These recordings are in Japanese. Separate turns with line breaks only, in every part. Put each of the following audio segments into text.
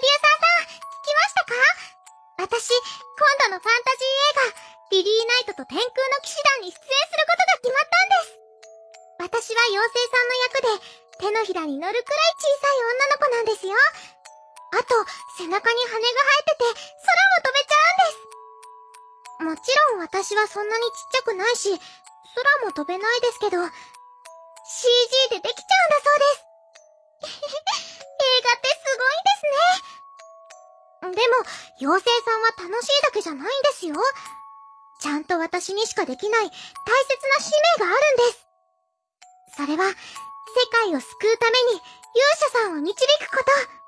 さん、聞きましたか？私、今度のファンタジー映画、リリーナイトと天空の騎士団に出演することが決まったんです。私は妖精さんの役で、手のひらに乗るくらい小さい女の子なんですよ。あと、背中に羽が生えてて、空も飛べちゃうんです。もちろん私はそんなにちっちゃくないし、空も飛べないですけど、CG でできちゃうんだそうです。でも、妖精さんは楽しいだけじゃないんですよ。ちゃんと私にしかできない大切な使命があるんです。それは、世界を救うために勇者さんを導くこと。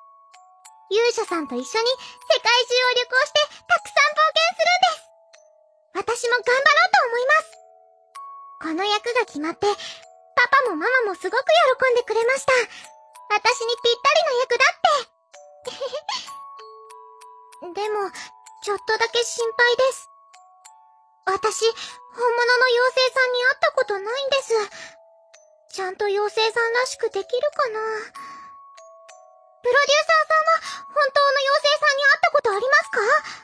勇者さんと一緒に世界中を旅行してたくさん冒険するんです。私も頑張ろうと思います。この役が決まって、パパもママもすごく喜んでくれました。私にぴったりな役だって。ちょっとだけ心配です。私、本物の妖精さんに会ったことないんです。ちゃんと妖精さんらしくできるかな？プロデューサーさんは本当の妖精さんに会ったことありますか？